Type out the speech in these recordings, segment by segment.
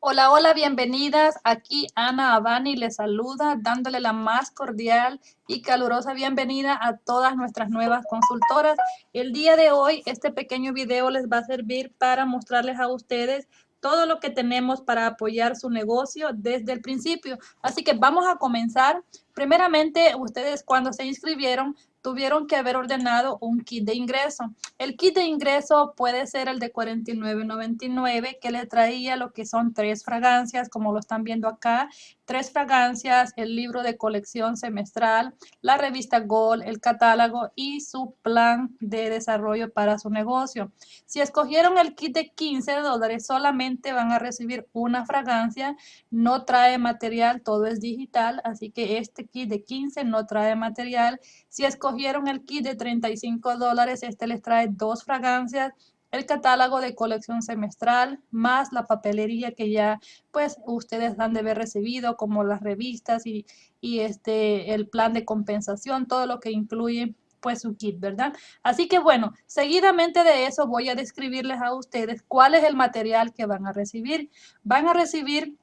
Hola, hola, bienvenidas. Aquí Ana Abani les saluda, dándole la más cordial y calurosa bienvenida a todas nuestras nuevas consultoras. El día de hoy, este pequeño video les va a servir para mostrarles a ustedes todo lo que tenemos para apoyar su negocio desde el principio. Así que vamos a comenzar. Primeramente, ustedes cuando se inscribieron tuvieron que haber ordenado un kit de ingreso. El kit de ingreso puede ser el de $49.99 que le traía lo que son tres fragancias, como lo están viendo acá, tres fragancias, el libro de colección semestral, la revista Gold, el catálogo y su plan de desarrollo para su negocio. Si escogieron el kit de 15 dólares, solamente van a recibir una fragancia, no trae material, todo es digital, así que este kit de 15 no trae material. Si escogieron el kit de 35 dólares, este les trae dos fragancias, el catálogo de colección semestral, más la papelería que ya pues ustedes han de haber recibido, como las revistas y, este, el plan de compensación, todo lo que incluye pues su kit, ¿verdad? Así que bueno, seguidamente de eso voy a describirles a ustedes cuál es el material que van a recibir. Van a recibir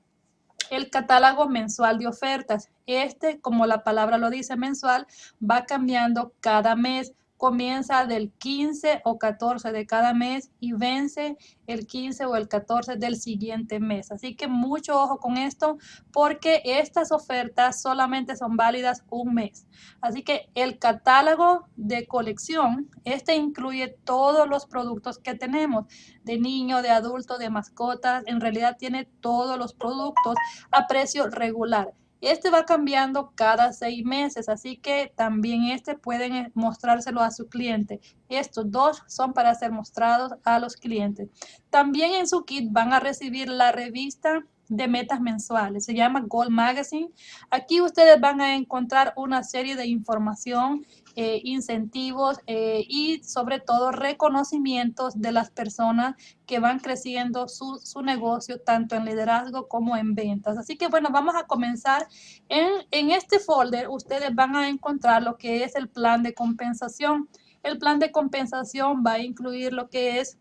el catálogo mensual de ofertas. Este, como la palabra lo dice mensual, va cambiando cada mes comienza del 15 o 14 de cada mes y vence el 15 o el 14 del siguiente mes. Así que mucho ojo con esto porque estas ofertas solamente son válidas un mes. Así que el catálogo de colección, este incluye todos los productos que tenemos de niño, de adulto, de mascotas. En realidad tiene todos los productos a precio regular. Este va cambiando cada seis meses, así que también este pueden eh, mostrárselo a su cliente. Estos dos son para ser mostrados a los clientes. También en su kit van a recibir la revista de metas mensuales. Se llama Gold Magazine. Aquí ustedes van a encontrar una serie de información eh, incentivos eh, y sobre todo reconocimientos de las personas que van creciendo su, su, negocio tanto en liderazgo como en ventas. Así que bueno, vamos a comenzar. En, en este folder ustedes van a encontrar lo que es el plan de compensación. El plan de compensación va a incluir lo que es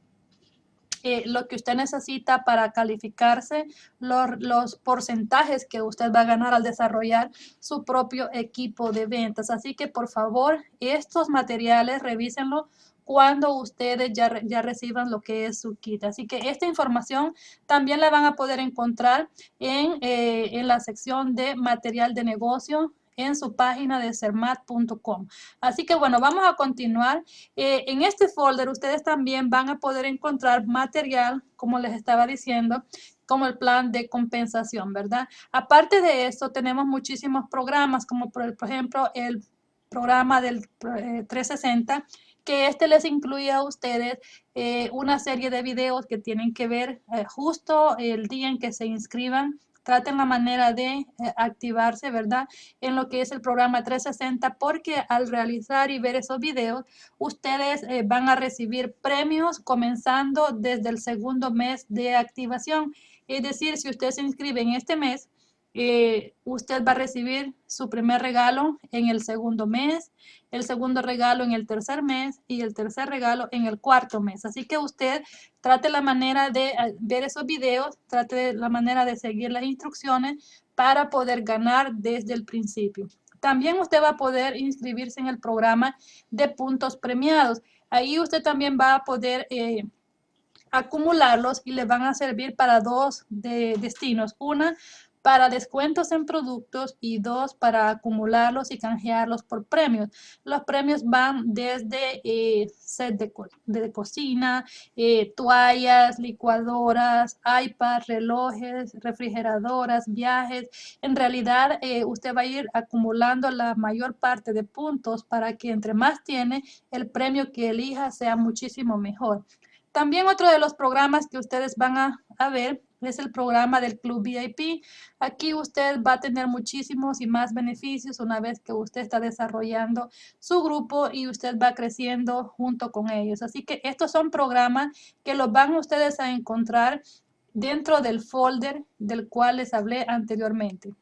lo que usted necesita para calificarse, los, los, porcentajes que usted va a ganar al desarrollar su propio equipo de ventas. Así que por favor, estos materiales revísenlo cuando ustedes ya, ya reciban lo que es su kit. Así que esta información también la van a poder encontrar en, eh, en la sección de material de negocio en su página de sermat.com. Así que bueno, vamos a continuar. Eh, en este folder ustedes también van a poder encontrar material, como les estaba diciendo, como el plan de compensación, ¿verdad? Aparte de esto, tenemos muchísimos programas, como por, ejemplo el programa del 360, eh, que este les incluye a ustedes eh, una serie de videos que tienen que ver justo el día en que se inscriban traten la manera de eh, activarse, ¿verdad? En lo que es el programa 360, porque al realizar y ver esos videos, ustedes eh, van a recibir premios comenzando desde el segundo mes de activación. Es decir, si usted se inscribe en este mes, eh, usted va a recibir su primer regalo en el segundo mes, el segundo regalo en el tercer mes y el tercer regalo en el cuarto mes. Así que usted trate la manera de eh, ver esos videos, trate la manera de seguir las instrucciones para poder ganar desde el principio. También usted va a poder inscribirse en el programa de puntos premiados. Ahí usted también va a poder eh, acumularlos y le van a servir para dos de destinos. Una, para descuentos en productos y dos para acumularlos y canjearlos por premios. Los premios van desde eh, set de, cocina, eh, toallas, licuadoras, iPads, relojes, refrigeradoras, viajes. En realidad, eh, usted va a ir acumulando la mayor parte de puntos para que entre más tiene, el premio que elija sea muchísimo mejor. También otro de los programas que ustedes van a, a ver es el programa del Club VIP. Aquí usted va a tener muchísimos y más beneficios una vez que usted está desarrollando su grupo y usted va creciendo junto con ellos. Así que estos son programas que los van ustedes a encontrar dentro del folder del cual les hablé anteriormente.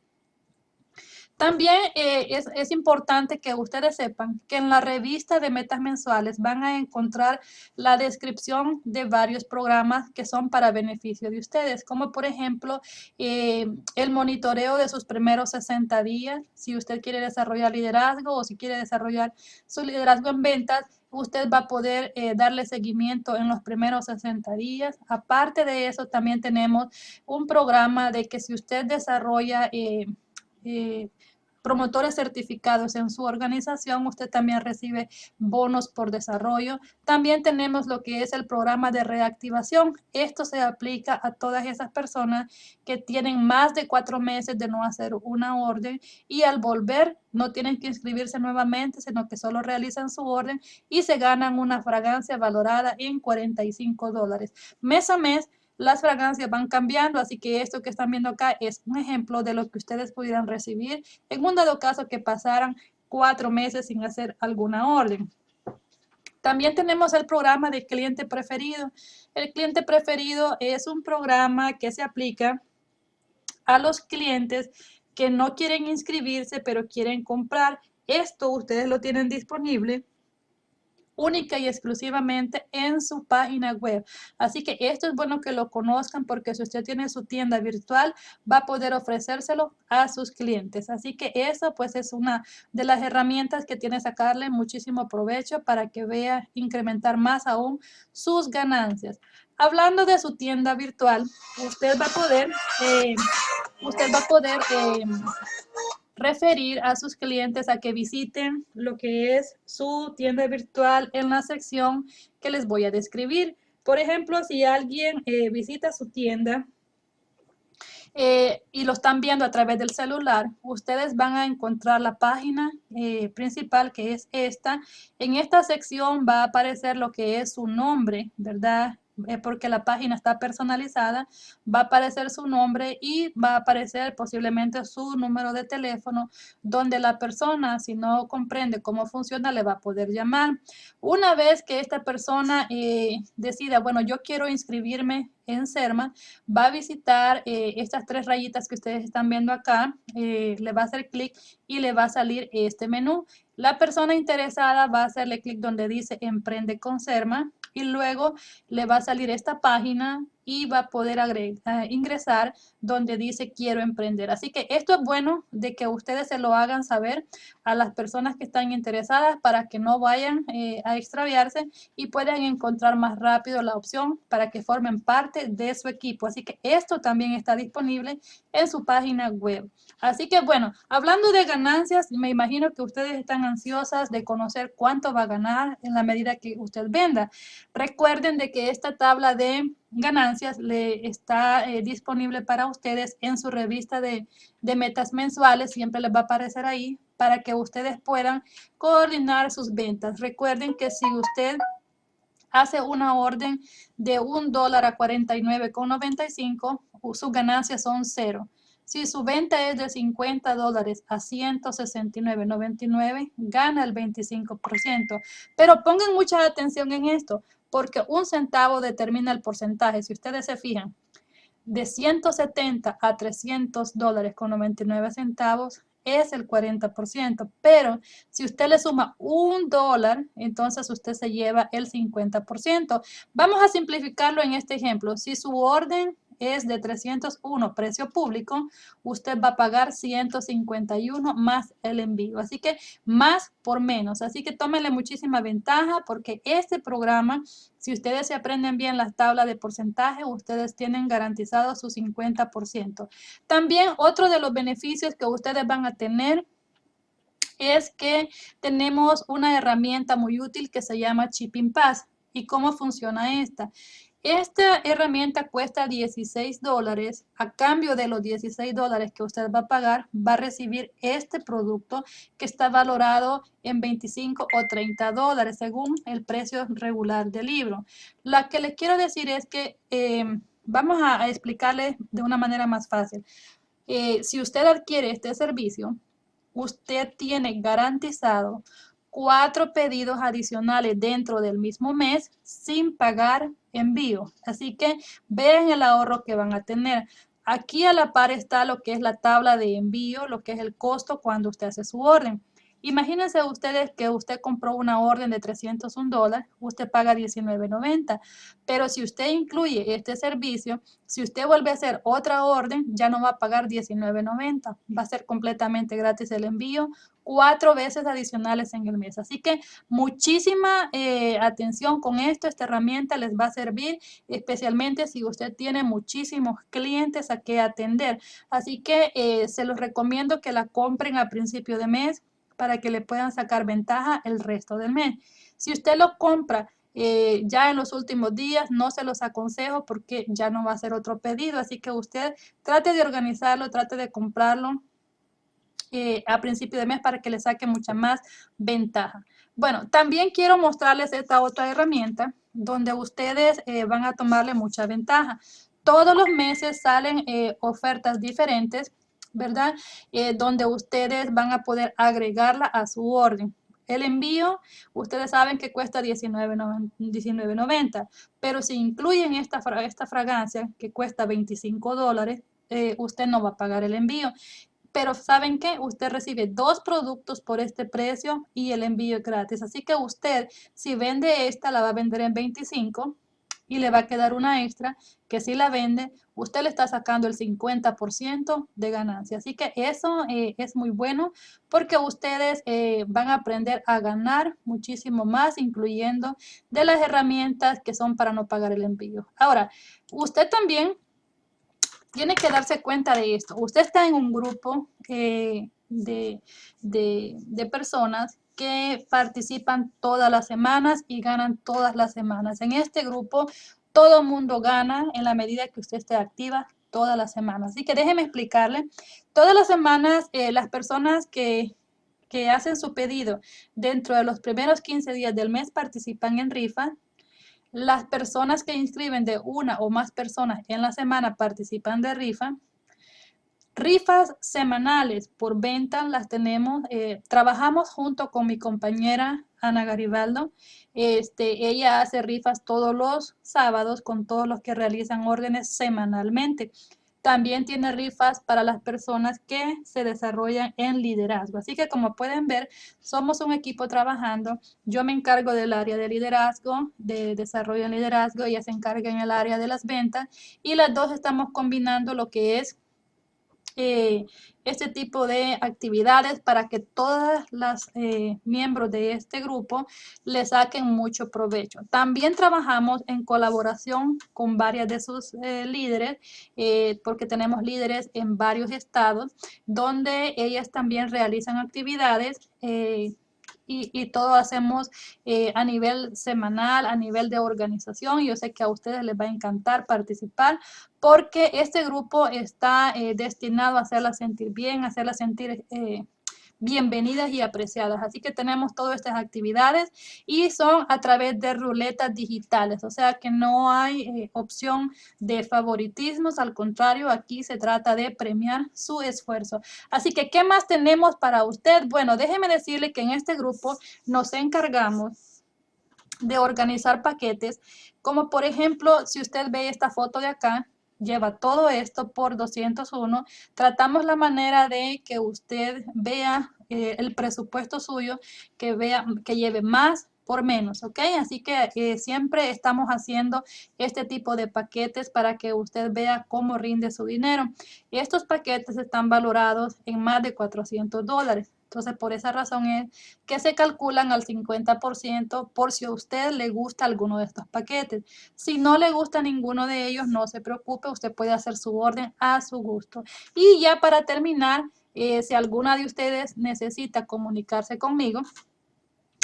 También eh, es, importante que ustedes sepan que en la revista de metas mensuales van a encontrar la descripción de varios programas que son para beneficio de ustedes, como por ejemplo eh, el monitoreo de sus primeros 60 días, si usted quiere desarrollar liderazgo o si quiere desarrollar su liderazgo en ventas, usted va a poder eh, darle seguimiento en los primeros 60 días. Aparte de eso, también tenemos un programa de que si usted desarrolla promotores certificados en su organización, usted también recibe bonos por desarrollo. También tenemos lo que es el programa de reactivación. Esto se aplica a todas esas personas que tienen más de cuatro meses de no hacer una orden y al volver no tienen que inscribirse nuevamente, sino que solo realizan su orden y se ganan una fragancia valorada en 45 dólares. Mes a mes las fragancias van cambiando, así que esto que están viendo acá es un ejemplo de lo que ustedes pudieran recibir en un dado caso que pasaran cuatro meses sin hacer alguna orden. También tenemos el programa de cliente preferido. El cliente preferido es un programa que se aplica a los clientes que no quieren inscribirse, pero quieren comprar. Esto ustedes lo tienen disponible única y exclusivamente en su página web. Así que esto es bueno que lo conozcan porque si usted tiene su tienda virtual va a poder ofrecérselo a sus clientes. Así que eso pues es una de las herramientas que tiene sacarle muchísimo provecho para que vea incrementar más aún sus ganancias. Hablando de su tienda virtual, usted va a poder, eh, usted va a poder eh, referir a sus clientes a que visiten lo que es su tienda virtual en la sección que les voy a describir. Por ejemplo, si alguien eh, visita su tienda eh, y lo están viendo a través del celular, ustedes van a encontrar la página eh, principal que es esta. En esta sección va a aparecer lo que es su nombre, ¿verdad? Porque la página está personalizada, va a aparecer su nombre y va a aparecer posiblemente su número de teléfono donde la persona, si no comprende cómo funciona, le va a poder llamar. Una vez que esta persona eh, decida, bueno, yo quiero inscribirme en CERMA, va a visitar eh, estas tres rayitas que ustedes están viendo acá, eh, le va a hacer clic y le va a salir este menú. La persona interesada va a hacerle clic donde dice Emprende con CERMA y luego le va a salir esta página y va a poder agregar, ingresar donde dice quiero emprender. Así que esto es bueno de que ustedes se lo hagan saber a las personas que están interesadas para que no vayan eh, a extraviarse y puedan encontrar más rápido la opción para que formen parte de su equipo. Así que esto también está disponible en su página web. Así que bueno, hablando de ganancias, me imagino que ustedes están ansiosas de conocer cuánto va a ganar en la medida que usted venda. Recuerden de que esta tabla de ganancias le está eh, disponible para ustedes en su revista de, de, metas mensuales. Siempre les va a aparecer ahí para que ustedes puedan coordinar sus ventas. Recuerden que si usted hace una orden de un dólar a 49,95, sus ganancias son cero. Si su venta es de 50 dólares a 169.99, gana el 25%. Pero pongan mucha atención en esto porque un centavo determina el porcentaje. Si ustedes se fijan, de 170 a 300 dólares con 99 centavos es el 40%, pero si usted le suma un dólar, entonces usted se lleva el 50%. Vamos a simplificarlo en este ejemplo. Si su orden es de 301 precio público, usted va a pagar 151 más el envío. Así que más por menos. Así que tómenle muchísima ventaja porque este programa, si ustedes se aprenden bien las tablas de porcentaje, ustedes tienen garantizado su 50%. También otro de los beneficios que ustedes van a tener es que tenemos una herramienta muy útil que se llama Chipping Pass. ¿Y cómo funciona esta? Esta herramienta cuesta 16 dólares. A cambio de los 16 dólares que usted va a pagar, va a recibir este producto que está valorado en 25 o 30 dólares según el precio regular del libro. Lo que les quiero decir es que eh, vamos a, explicarles de una manera más fácil. Eh, si usted adquiere este servicio, usted tiene garantizado cuatro pedidos adicionales dentro del mismo mes sin pagar envío. Así que vean el ahorro que van a tener. Aquí a la par está lo que es la tabla de envío, lo que es el costo cuando usted hace su orden. Imagínense ustedes que usted compró una orden de 301 dólares, usted paga 19.90, pero si usted incluye este servicio, si usted vuelve a hacer otra orden, ya no va a pagar 19.90, va a ser completamente gratis el envío, cuatro veces adicionales en el mes. Así que muchísima eh, atención con esto, esta herramienta les va a servir, especialmente si usted tiene muchísimos clientes a que atender. Así que eh, se los recomiendo que la compren a principio de mes para que le puedan sacar ventaja el resto del mes. Si usted lo compra eh, ya en los últimos días, no se los aconsejo porque ya no va a ser otro pedido. Así que usted trate de organizarlo, trate de comprarlo eh, a principio de mes para que le saque mucha más ventaja. Bueno, también quiero mostrarles esta otra herramienta donde ustedes eh, van a tomarle mucha ventaja. Todos los meses salen ofertas diferentes ¿verdad? Eh, donde ustedes van a poder agregarla a su orden. El envío, ustedes saben que cuesta $19.90, pero si incluyen esta, esta fragancia que cuesta 25 dólares, eh, usted no va a pagar el envío. Pero ¿saben qué? Usted recibe dos productos por este precio y el envío es gratis. Así que usted, si vende esta, la va a vender en 25 y le va a quedar una extra que si la vende, usted le está sacando el 50% de ganancia. Así que eso eh, es muy bueno porque ustedes eh, van a aprender a ganar muchísimo más, incluyendo de las herramientas que son para no pagar el envío. Ahora, usted también tiene que darse cuenta de esto. Usted está en un grupo eh, de, de personas que participan todas las semanas y ganan todas las semanas. En este grupo todo mundo gana en la medida que usted esté activa todas las semanas. Así que déjeme explicarle. Todas las semanas eh, las personas que, que hacen su pedido dentro de los primeros 15 días del mes participan en rifa. Las personas que inscriben de una o más personas en la semana participan de rifa. Rifas semanales por venta las tenemos. Eh, trabajamos junto con mi compañera Ana Garibaldo. Este, ella hace rifas todos los sábados con todos los que realizan órdenes semanalmente. También tiene rifas para las personas que se desarrollan en liderazgo. Así que como pueden ver, somos un equipo trabajando. Yo me encargo del área de liderazgo, de desarrollo en liderazgo. Ella se encarga en el área de las ventas. Y las dos estamos combinando lo que es eh, este tipo de actividades para que todas las eh, miembros de este grupo le saquen mucho provecho. También trabajamos en colaboración con varias de sus eh, líderes, porque tenemos líderes en varios estados, donde ellas también realizan actividades y, todo hacemos eh, a nivel semanal, a nivel de organización. Yo sé que a ustedes les va a encantar participar porque este grupo está eh, destinado a hacerla sentir bien, a hacerla sentir eh, bienvenidas y apreciadas. Así que tenemos todas estas actividades y son a través de ruletas digitales, o sea que no hay eh, opción de favoritismos, al contrario, aquí se trata de premiar su esfuerzo. Así que, ¿qué más tenemos para usted? Bueno, déjeme decirle que en este grupo nos encargamos de organizar paquetes, como por ejemplo, si usted ve esta foto de acá, lleva todo esto por 201. Tratamos la manera de que usted vea eh, el presupuesto suyo, que, vea, que lleve más por menos, ¿ok? Así que eh, siempre estamos haciendo este tipo de paquetes para que usted vea cómo rinde su dinero. Estos paquetes están valorados en más de 400 dólares. Entonces, por esa razón es que se calculan al 50% por si a usted le gusta alguno de estos paquetes. Si no le gusta ninguno de ellos, no se preocupe, usted puede hacer su orden a su gusto. Y ya para terminar, eh, si alguna de ustedes necesita comunicarse conmigo,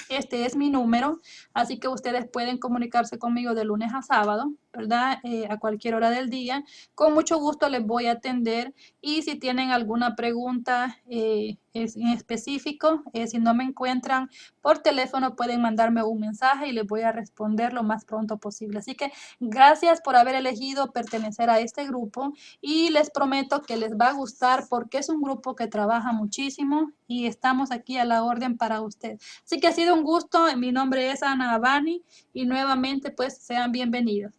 este es mi número, así que ustedes pueden comunicarse conmigo de lunes a sábado, ¿verdad? Eh, a cualquier hora del día. Con mucho gusto les voy a atender y si tienen alguna pregunta eh, en específico, eh, si no me encuentran por teléfono pueden mandarme un mensaje y les voy a responder lo más pronto posible. Así que gracias por haber elegido pertenecer a este grupo y les prometo que les va a gustar porque es un grupo que trabaja muchísimo y estamos aquí a la orden para usted. Así que ha sido un gusto. Mi nombre es Ana Abani y nuevamente pues sean bienvenidos.